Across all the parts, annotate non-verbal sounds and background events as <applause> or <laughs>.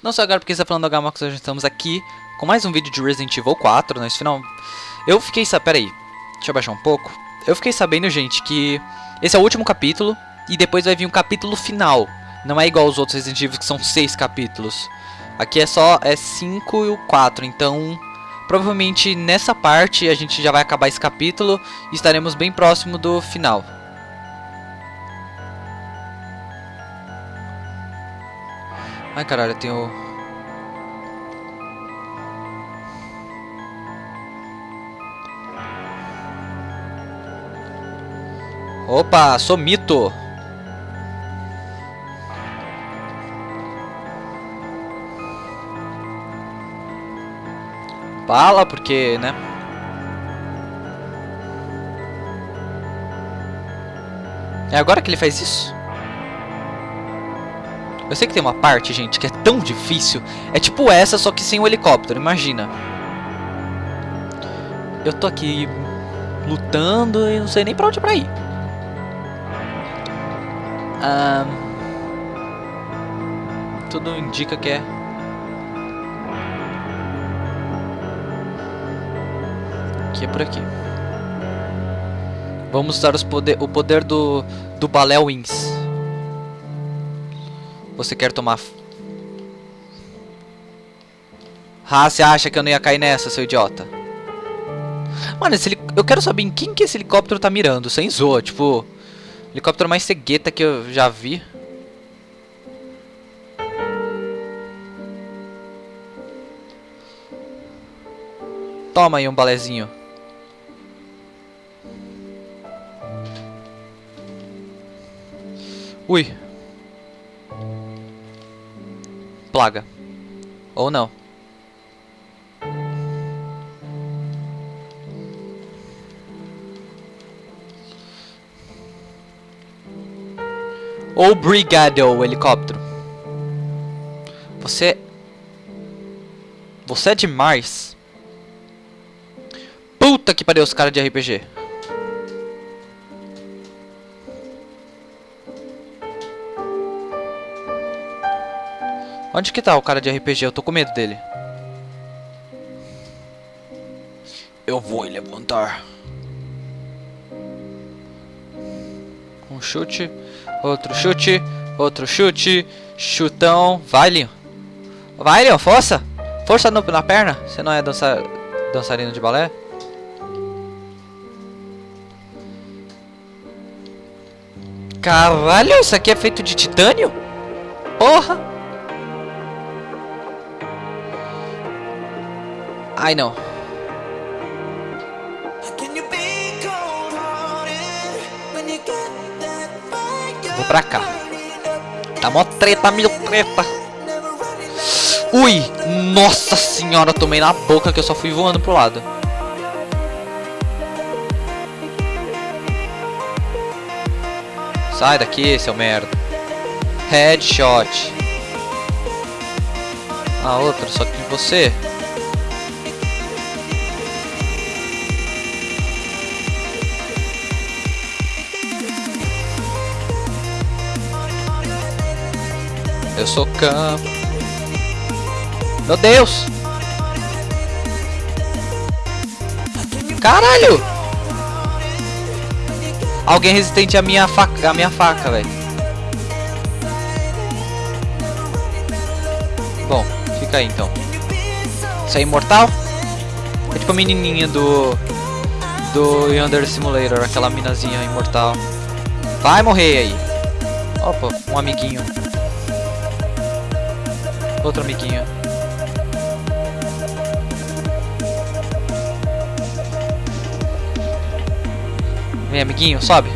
Não só agora porque está falando da Gamax, hoje estamos aqui com mais um vídeo de Resident Evil 4, nesse final... Eu fiquei sabendo... Pera aí, deixa eu baixar um pouco. Eu fiquei sabendo, gente, que esse é o último capítulo e depois vai vir um capítulo final. Não é igual aos outros Resident Evil que são seis capítulos. Aqui é só é 5 e o 4, então... Provavelmente nessa parte a gente já vai acabar esse capítulo e estaremos bem próximo do final. Ai caralho, eu tenho... Opa, sou mito! Fala, porque, né? É agora que ele faz isso? Eu sei que tem uma parte, gente, que é tão difícil. É tipo essa, só que sem o helicóptero, imagina. Eu tô aqui lutando e não sei nem pra onde pra ir. Ah, tudo indica que é... Que é por aqui. Vamos usar poder, o poder do, do Balé Wings. Você quer tomar... Ah, você acha que eu não ia cair nessa, seu idiota? Mano, esse, eu quero saber em quem que esse helicóptero tá mirando, sem zoa, tipo... Helicóptero mais cegueta que eu já vi. Toma aí um balézinho. Ui. Plaga. Ou não. Ou Brigado, o helicóptero. Você... Você é demais. Puta que pariu os caras de RPG. Onde que tá o cara de RPG? Eu tô com medo dele. Eu vou levantar. Um chute, outro chute, outro chute, chutão. Vai, Leon. Vai, Leon, força. Força no, na perna. Você não é dança, dançarino de balé? Caralho, isso aqui é feito de titânio? Porra! Ai, não. Vou pra cá. Tá mó treta, mil treta. Ui! Nossa senhora, tomei na boca que eu só fui voando pro lado. Sai daqui, seu merda. Headshot. Ah, outro, só que você. Eu sou campo. Meu Deus! Caralho! Alguém resistente à minha faca, à minha faca, velho. Bom, fica aí então. Isso é imortal? É tipo a menininha do do Yonder Simulator, aquela minazinha imortal. Vai morrer aí. Opa, um amiguinho. Outro amiguinho. Vem, amiguinho, sobe.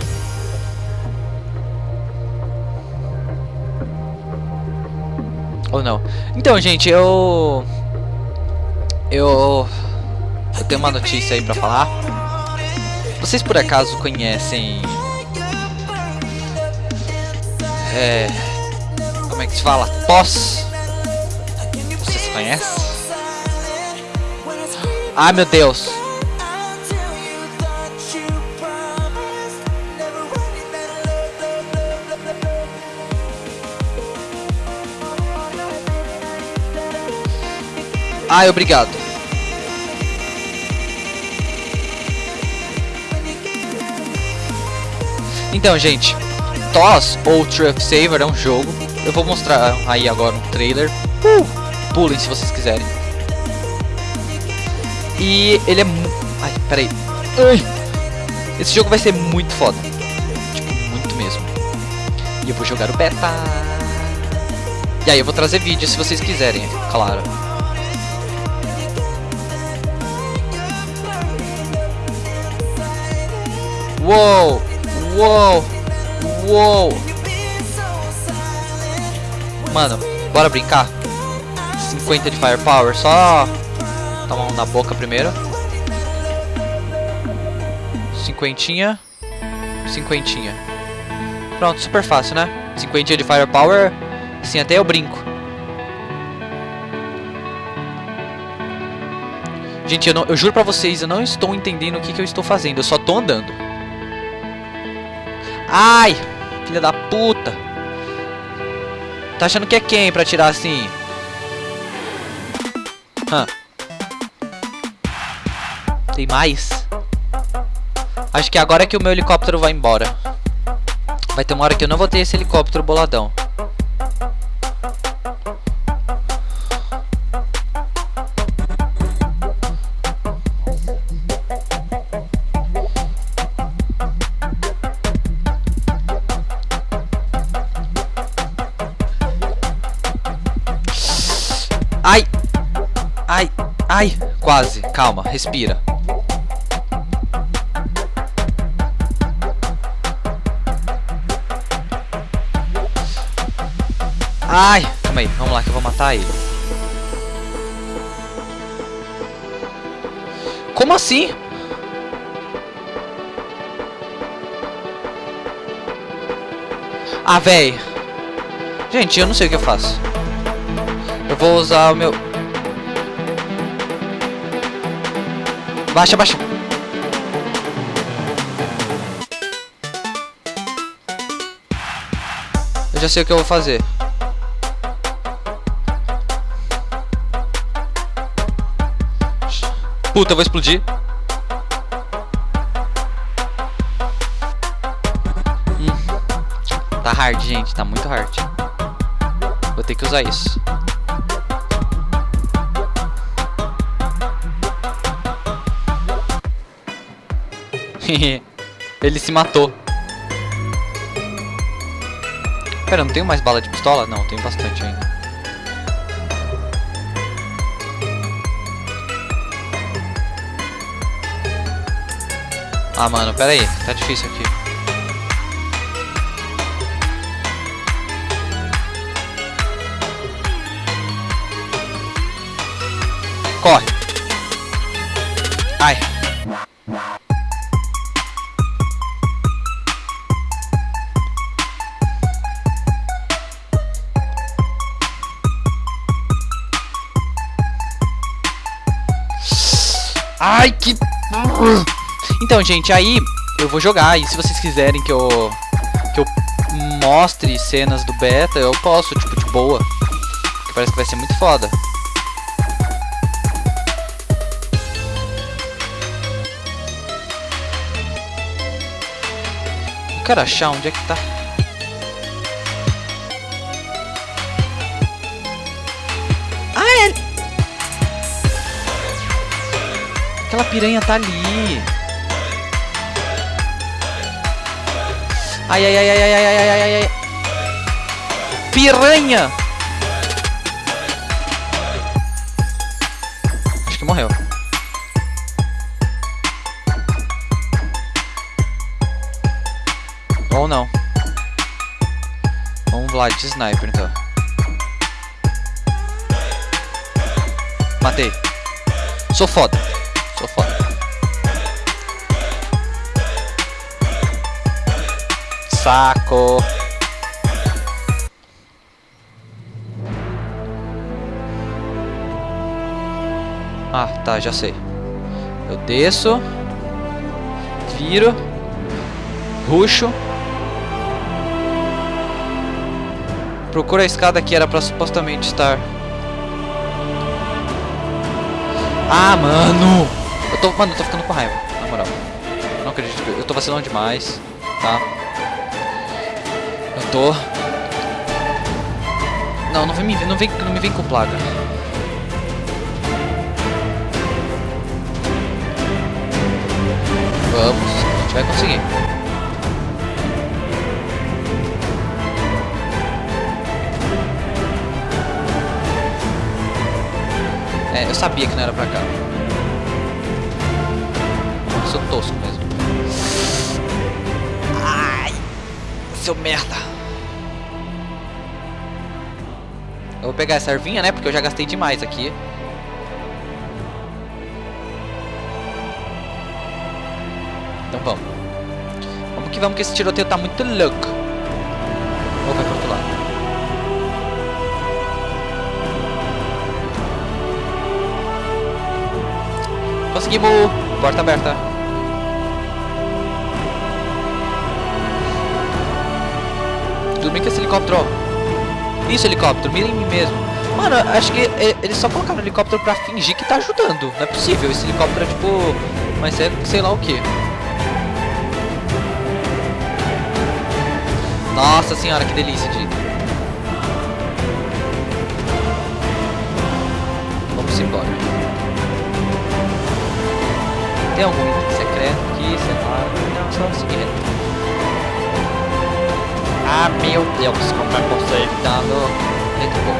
Ou não. Então, gente, eu... Eu... Eu tenho uma notícia aí pra falar. Vocês por acaso conhecem... É... Como é que se fala? Pós conhece? Ai meu Deus. Ai, obrigado. Então, gente, TOS ou Truck Saver é um jogo. Eu vou mostrar aí agora um trailer. Uh, pulem se vocês quiserem. E ele é... Ai, peraí. Ai. Esse jogo vai ser muito foda. Tipo, muito mesmo. E eu vou jogar o beta. E aí eu vou trazer vídeo se vocês quiserem, claro. Uou! Uou! Uou! Mano, bora brincar? 50 de firepower, só tomar um na boca primeiro. Cinquentinha. Cinquentinha. Pronto, super fácil, né? Cinquentinha de firepower, assim até eu brinco. Gente, eu, não, eu juro pra vocês, eu não estou entendendo o que, que eu estou fazendo, eu só tô andando. Ai, filha da puta. Tá achando que é quem pra tirar assim? Tem mais? Acho que agora é que o meu helicóptero vai embora. Vai ter uma hora que eu não vou ter esse helicóptero boladão. Ai! Quase. Calma, respira. Ai! Calma aí, vamos lá que eu vou matar ele. Como assim? Ah, véi. Gente, eu não sei o que eu faço. Eu vou usar o meu... Baixa, baixa. Eu já sei o que eu vou fazer. Puta, eu vou explodir. Hum. Tá hard, gente. Tá muito hard. Vou ter que usar isso. <laughs> Ele se matou. Pera, não tenho mais bala de pistola? Não, tenho bastante ainda. Ah, mano, pera aí. Tá difícil aqui. Corre. Ai. Então, gente, aí eu vou jogar. E se vocês quiserem que eu... Que eu mostre cenas do beta, eu posso, tipo, de boa. Que parece que vai ser muito foda. Eu quero achar onde é que tá. Ah, é... Aquela piranha tá ali. Ai, ai, ai, ai, ai, ai, ai, ai, ai. Piranha! Acho que morreu. Ou não. Vamos lá, de sniper então. Matei. Sou foda. Saco. Ah, tá, já sei. Eu desço. Viro. Ruxo. Procura a escada que era pra supostamente estar. Ah, mano! Eu tô, mano, eu tô ficando com raiva, na moral. Eu não acredito, eu tô vacilando demais, tá? Tô... Não, não vem, me, não vem, não me vem com plaga. Vamos, a gente vai conseguir. É, eu sabia que não era pra cá. Sou tosco mesmo. Ai! Seu merda! Eu vou pegar essa ervinha, né? Porque eu já gastei demais aqui. Então vamos. Vamos que vamos que esse tiroteio tá muito louco. Ou vai pro outro lado. Conseguimos! Porta aberta. Bem que esse helicóptero. Isso, helicóptero, mira em mim mesmo. Mano, acho que eles só colocaram o helicóptero pra fingir que tá ajudando. Não é possível, esse helicóptero é tipo... Mas é sei lá o que. Nossa senhora, que delícia de... Vamos embora. Tem algum item secreto aqui, sei lá. Não, só seguir. Ah, meu Deus, como é possível? Dando... Eita, pô.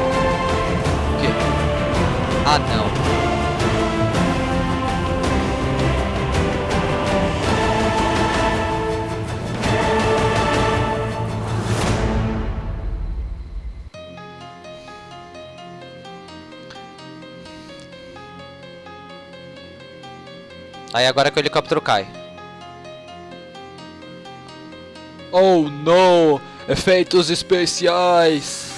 O quê? Ah, não. Aí agora que o helicóptero cai. Oh não! Efeitos especiais!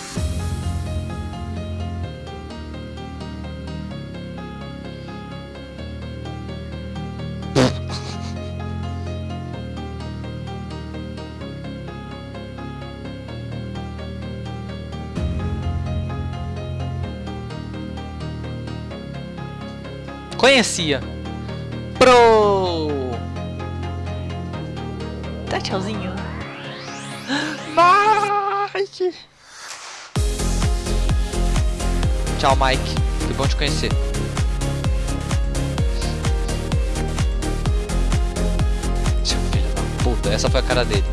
Conhecia. Pro! Tá tchauzinho. Mike! Tchau, Mike. Que bom te conhecer. Seu da puta, essa foi a cara dele.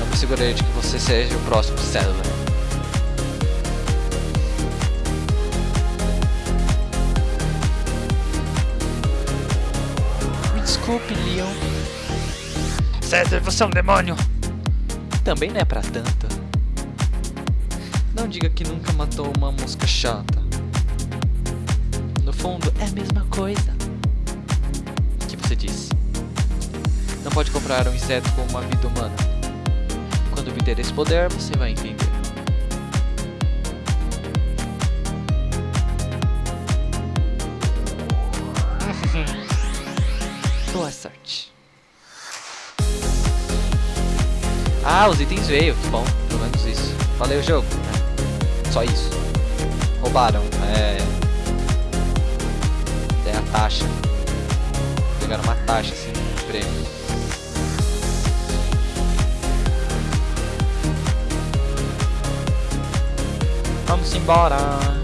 Eu me segurei de que você seja o próximo célula. Desculpe, Leon. César, você é um demônio. Também não é pra tanto. Não diga que nunca matou uma mosca chata. No fundo, é a mesma coisa. O que você disse? Não pode comprar um inseto com uma vida humana. Quando me der esse poder, você vai entender. Boa sorte. Ah, os itens veio, que bom, pelo menos isso. Valeu, jogo. Só isso. Roubaram, é... É a taxa. Pegaram uma taxa, assim, de prêmio. Vamos embora.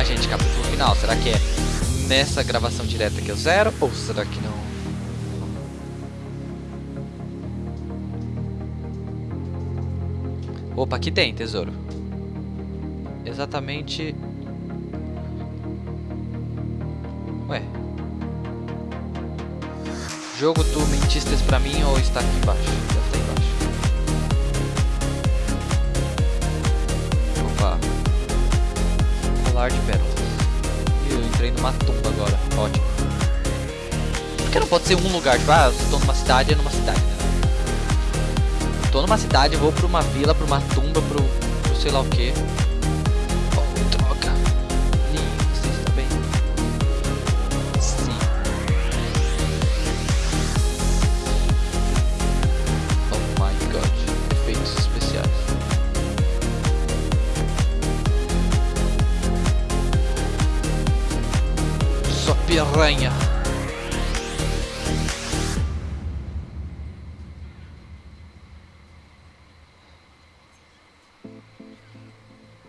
Lá, gente, capítulo final. Será que é nessa gravação direta que eu zero? Ou será que não? Opa, aqui tem tesouro. Exatamente... Ué. Jogo, tu mentistes pra mim ou está aqui embaixo? Deve estar embaixo. colar de pérolas. E eu entrei numa tumba agora, ótimo. Por que não pode ser um lugar? Tipo, ah, eu estou numa cidade, é numa cidade, né? Tô numa cidade, vou pra uma vila, pra uma tumba, pro, pro sei lá o que.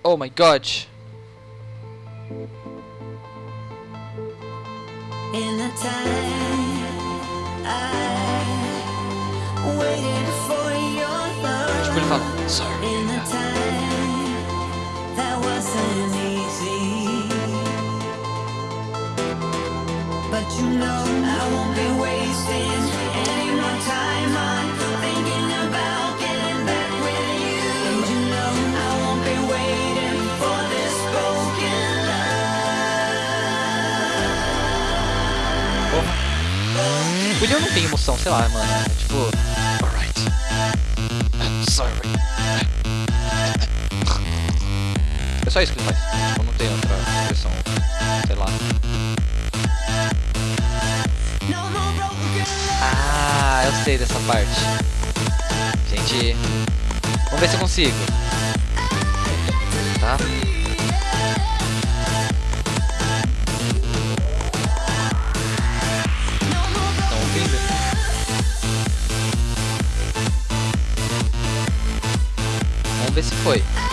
Oh my god. Leon não tem emoção, sei lá, mano. É tipo, alright. Sorry. É só isso que ele faz. Tipo, não tem outra expressão, sei lá. Ah, eu sei dessa parte. Gente, vamos ver se eu consigo. Tá? Vamos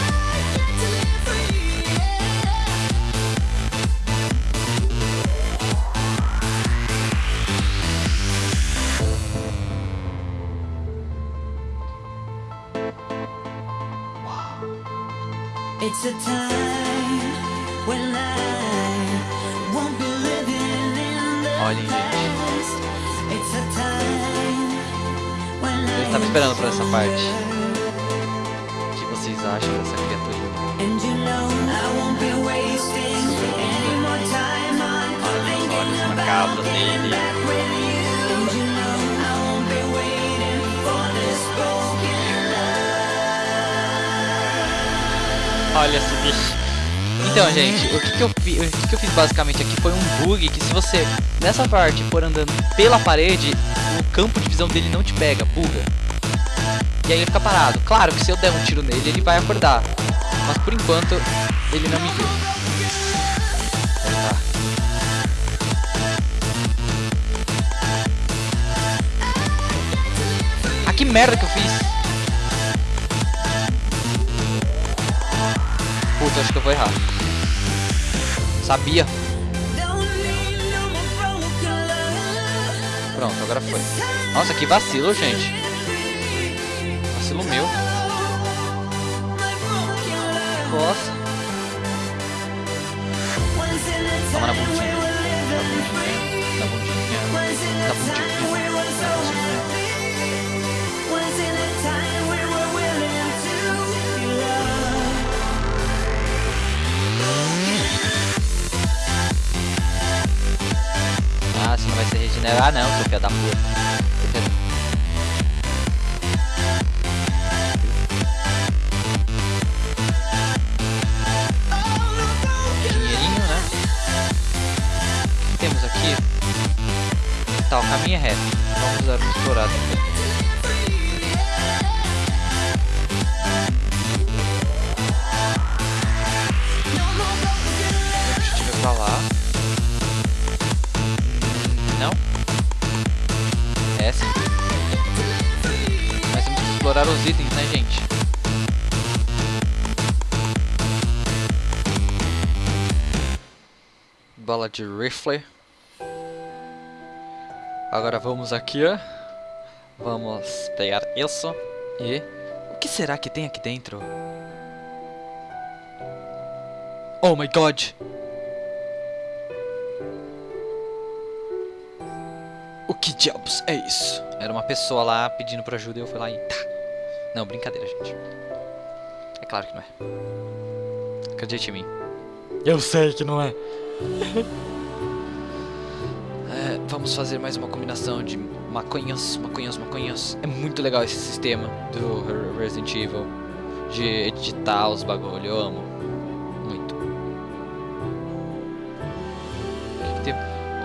gente, o que, que eu fiz, o que, que eu fiz basicamente aqui foi um bug que se você nessa parte for andando pela parede, o campo de visão dele não te pega, buga. E aí ele fica parado. Claro que se eu der um tiro nele, ele vai acordar. Mas por enquanto, ele não me viu. Tá. Ah, que merda que eu fiz! Puta, acho que eu vou errar. Sabia. Pronto, agora foi. Nossa, que vacilo, gente. Vacilo meu. Nossa. Se regenerar não, seu filho da puta. Dinheirinho, né? O que temos aqui? Tá, o caminho é reto. Vamos usar uma explorada aqui. Explorar os itens, né, gente? Bala de rifle. Agora vamos aqui, ó. Vamos pegar isso. E... O que será que tem aqui dentro? Oh my god! O que diabos é isso? Era uma pessoa lá pedindo pra ajuda e eu fui lá e tá. Não, brincadeira, gente. É claro que não é. Acredite em mim. Eu sei que não é. <laughs> É, vamos fazer mais uma combinação de maconhas, maconhas, maconhas. É muito legal esse sistema do Re- Resident Evil. De editar os bagulho, eu amo. Muito.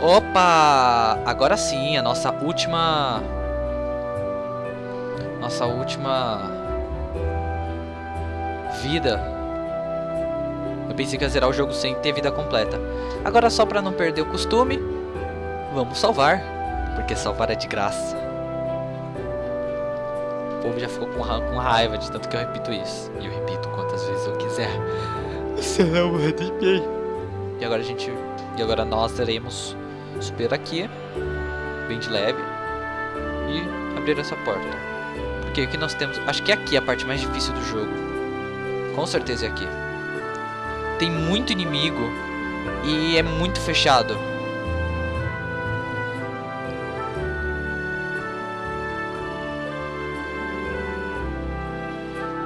Opa! Agora sim, a nossa última... Nossa última... Vida. Eu pensei que ia zerar o jogo sem ter vida completa. Agora só pra não perder o costume, Vamos salvar. Porque salvar é de graça. O povo já ficou com, ra com raiva de tanto que eu repito isso. E eu repito quantas vezes eu quiser. <laughs> Você não manda em mim. E agora a gente. E agora nós teremos subir aqui. Bem de leve. E abrir essa porta. Porque o que nós temos. Acho que é aqui a parte mais difícil do jogo. Com certeza é aqui. Tem muito inimigo. E é muito fechado.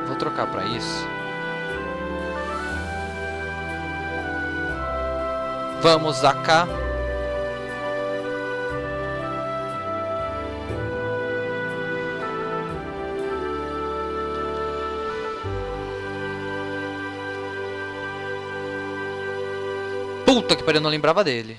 Vou trocar pra isso. Vamos cá. Puta que pariu, eu não lembrava dele.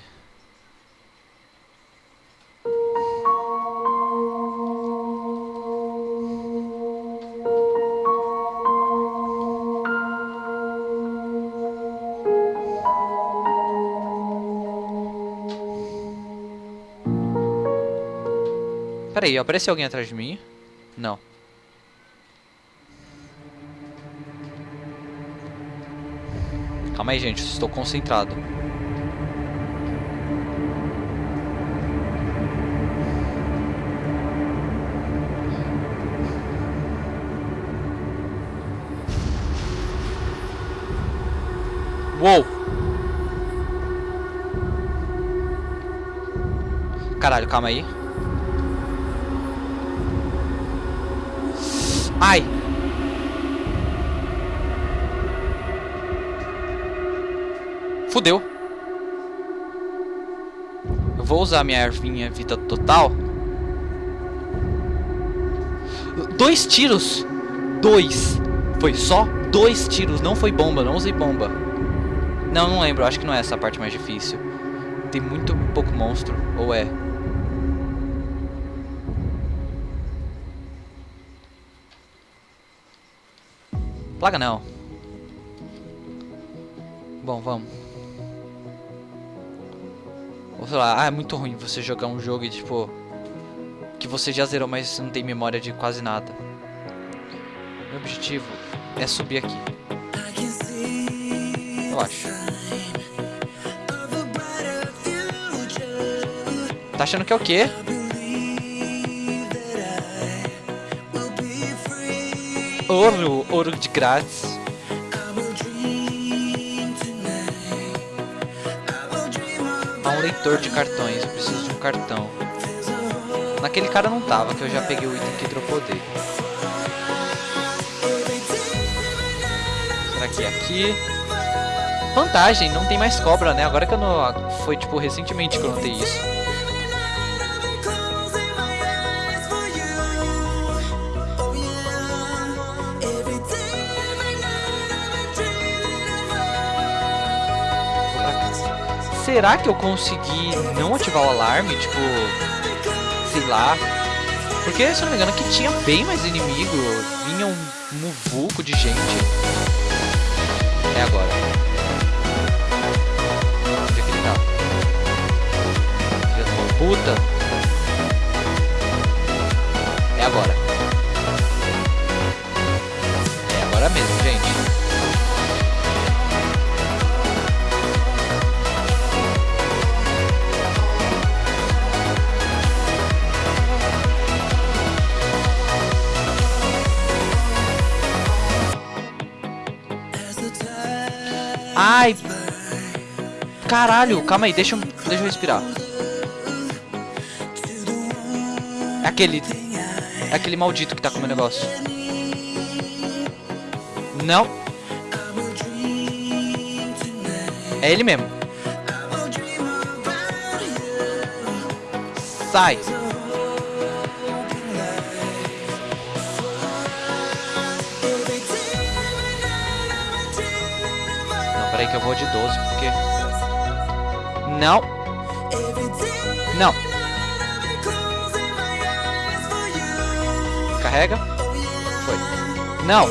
Pera aí, apareceu alguém atrás de mim? Não. Calma aí, gente, estou concentrado. Uou! Caralho, calma aí. Ai! Fudeu. Eu vou usar minha ervinha vida total. Dois tiros! Dois! Foi só dois tiros, não foi bomba, não usei bomba. Não, não lembro, acho que não é essa parte mais difícil. Tem muito pouco monstro, ou é? Plaga não. Bom, vamos. Ou sei lá, ah, é muito ruim você jogar um jogo e tipo... Que você já zerou, mas não tem memória de quase nada. Meu objetivo é subir aqui. Acho. Tá achando que é o quê? Ouro, ouro de grátis. Há um leitor de cartões, eu preciso de um cartão. Naquele cara não tava, que eu já peguei o item que dropou dele. Será que é aqui? Vantagem, não tem mais cobra, né? Agora que eu não... Foi, tipo, recentemente que eu notei isso. Será que eu consegui não ativar o alarme? Tipo, sei lá. Porque, se eu não me engano, aqui tinha bem mais inimigo. Vinha um muvuco de gente. Puta. É agora. É agora mesmo, gente. Ai. Caralho, calma aí, deixa eu, deixa eu respirar. Aquele. Aquele maldito que tá com o meu negócio. Não. É ele mesmo. Sai. Não, peraí que eu vou de 12, porque... Não. Carrega. Foi. Não.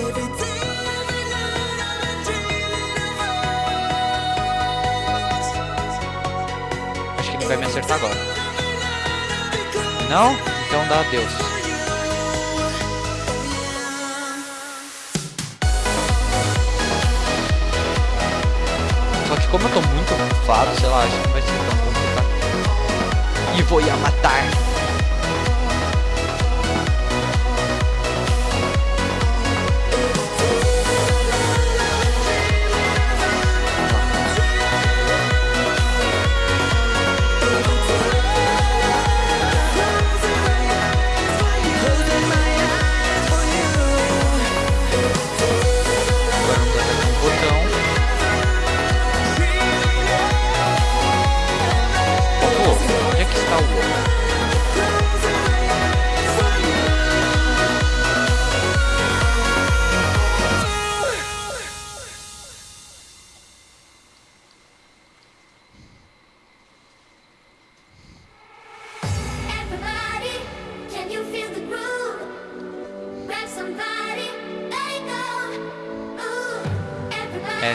Acho que ele vai me acertar agora. Não? Então dá adeus. Só que como eu tô muito bufado, sei lá, acho que não vai ser tão complicado. E vou ia matar.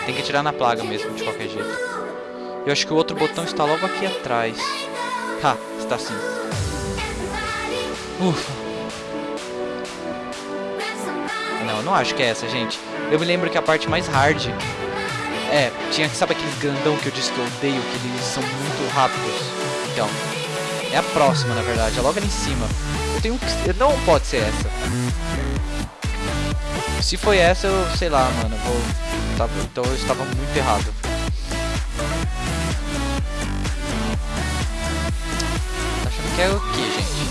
Tem que atirar na plaga mesmo, de qualquer jeito. Eu acho que o outro botão está logo aqui atrás. Ha, está sim. Ufa. Não, não acho que é essa, gente. Eu me lembro que a parte mais hard é, tinha que sabe aqueles grandão que eu disse que eu odeio, que eles são muito rápidos. Então, é a próxima, na verdade, é logo ali em cima. Eu tenho que não pode ser essa. Se foi essa, eu sei lá, mano, vou então eu estava muito errado. Tá achando que é o que, gente?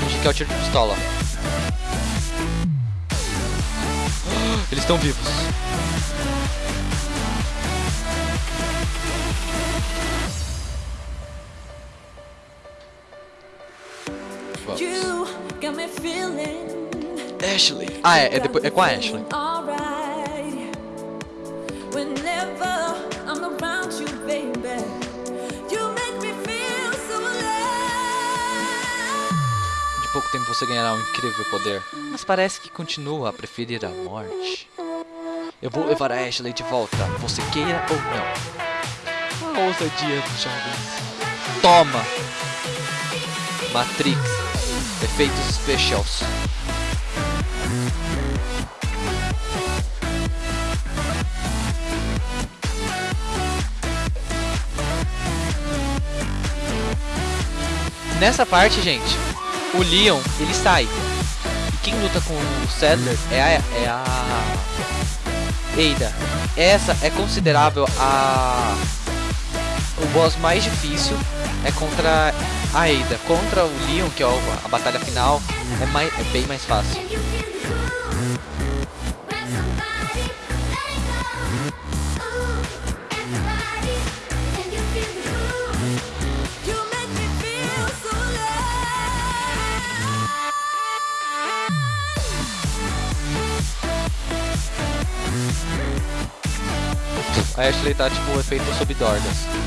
Finge que é o tiro de pistola. Eles estão vivos. Ashley. Ah, é, é, depois, é com a Ashley. alright. Whenever I'm around you, baby, you make me feel so alive. De pouco tempo você ganhará um incrível poder. Mas parece que continua a preferir a morte. Eu vou levar a Ashley de volta, você queira ou não. A ousadia dos jovens. Toma! Matrix. Efeitos specials. Nessa parte, gente, o Leon, ele sai. E quem luta com o Sadler é a, é a Ada. Essa é considerável a o boss mais difícil é contra a Ada. Contra o Leon, que é a batalha final, é, mais, é bem mais fácil. A Ashley tá tipo o efeito sob dorgas.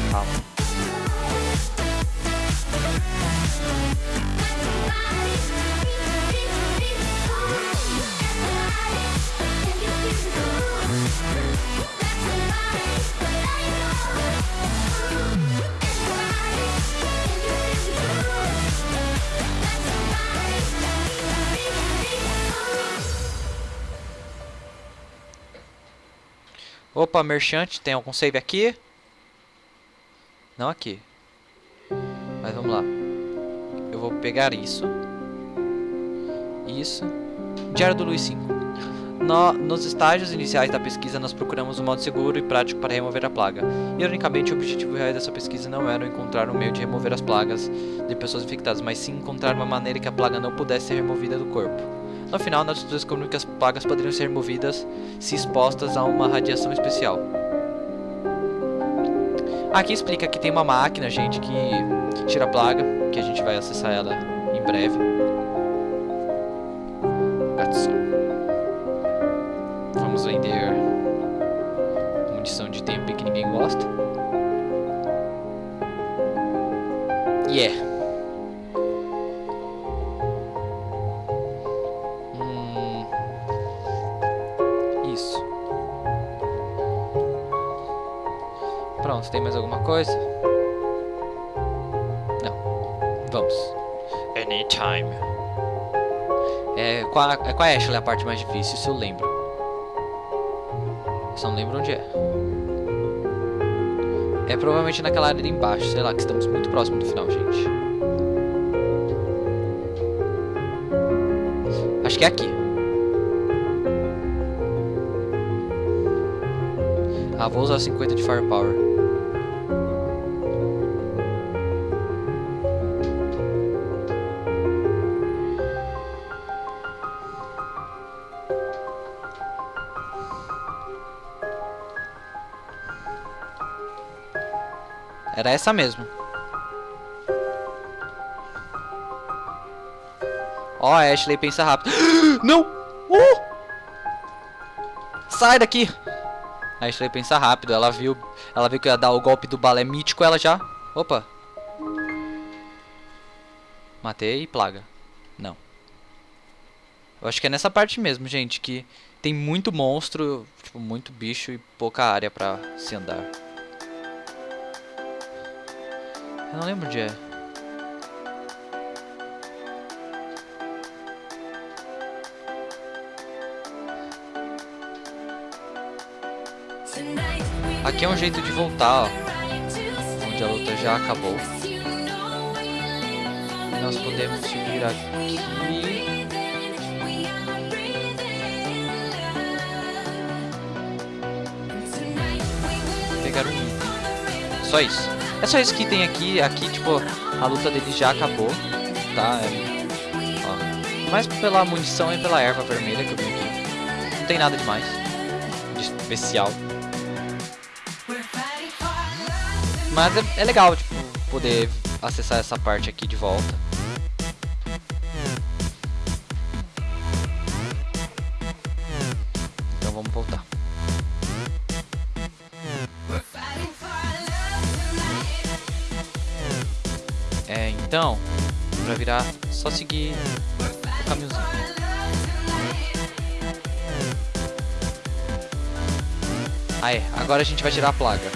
Opa, merchante, tem algum save aqui? Não aqui. Mas vamos lá. Eu vou pegar isso. Isso. Diário do Luiz 5. No- nos estágios iniciais da pesquisa, nós procuramos um modo seguro e prático para remover a plaga. Ironicamente, o objetivo real dessa pesquisa não era encontrar um meio de remover as plagas de pessoas infectadas, mas sim encontrar uma maneira que a plaga não pudesse ser removida do corpo. No final, nós descobrimos que as plagas poderiam ser removidas se expostas a uma radiação especial. Aqui explica que tem uma máquina, gente, que tira a plaga, que a gente vai acessar ela em breve. Vamos vender munição de tempo que ninguém gosta. Yeah. Não, se tem mais alguma coisa? Não. Vamos. Anytime. É com a, é com a é, Ashley a parte mais difícil, se eu lembro. Só não lembro onde é. É provavelmente naquela área de embaixo, sei lá, que estamos muito próximo do final, gente. Acho que é aqui. Ah, vou usar 50 de Firepower. Era essa mesmo. Ó, a Ashley pensa rápido. <gasps> Não! Uh! Sai daqui! A Ashley pensa rápido. Ela viu, ela viu que ia dar o golpe do balé mítico. Ela já. Opa! Matei plaga. Não. Eu acho que é nessa parte mesmo, gente, que tem muito monstro, tipo, muito bicho e pouca área pra se andar. Eu não lembro onde é. Aqui é um jeito de voltar, ó. Onde a luta já acabou. Nós podemos subir aqui. Pegar um. Só isso. É só isso que tem aqui. Aqui, tipo, a luta dele já acabou. Tá? É, ó. Mais pela munição e pela erva vermelha que eu vi aqui. Não tem nada demais. De especial. Mas é, é legal, tipo, poder acessar essa parte aqui de volta. Aí, agora a gente vai tirar a plaga.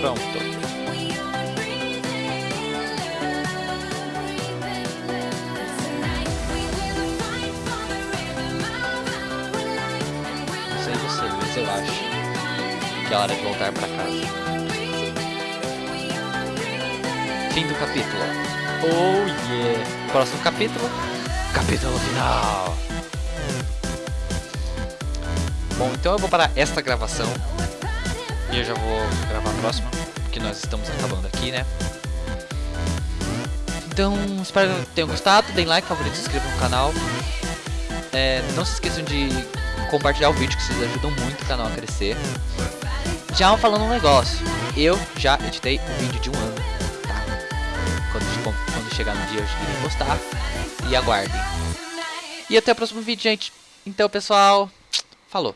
Pronto. Não sei você, mas eu acho que é hora de voltar pra casa. Fim do capítulo. Oh yeah! Próximo capítulo. Capítulo final. Bom, então eu vou parar esta gravação. E eu já vou gravar a próxima, nós estamos acabando aqui, né? Então, espero que tenham gostado. Deem like, favorito, se inscrevam no canal. É, não se esqueçam de compartilhar o vídeo, que vocês ajudam muito o canal a crescer. Já falando um negócio, eu já editei o vídeo de um ano, tá? Quando, quando chegar no dia eu irei postar. E aguardem. E até o próximo vídeo, gente. Então, pessoal, falou.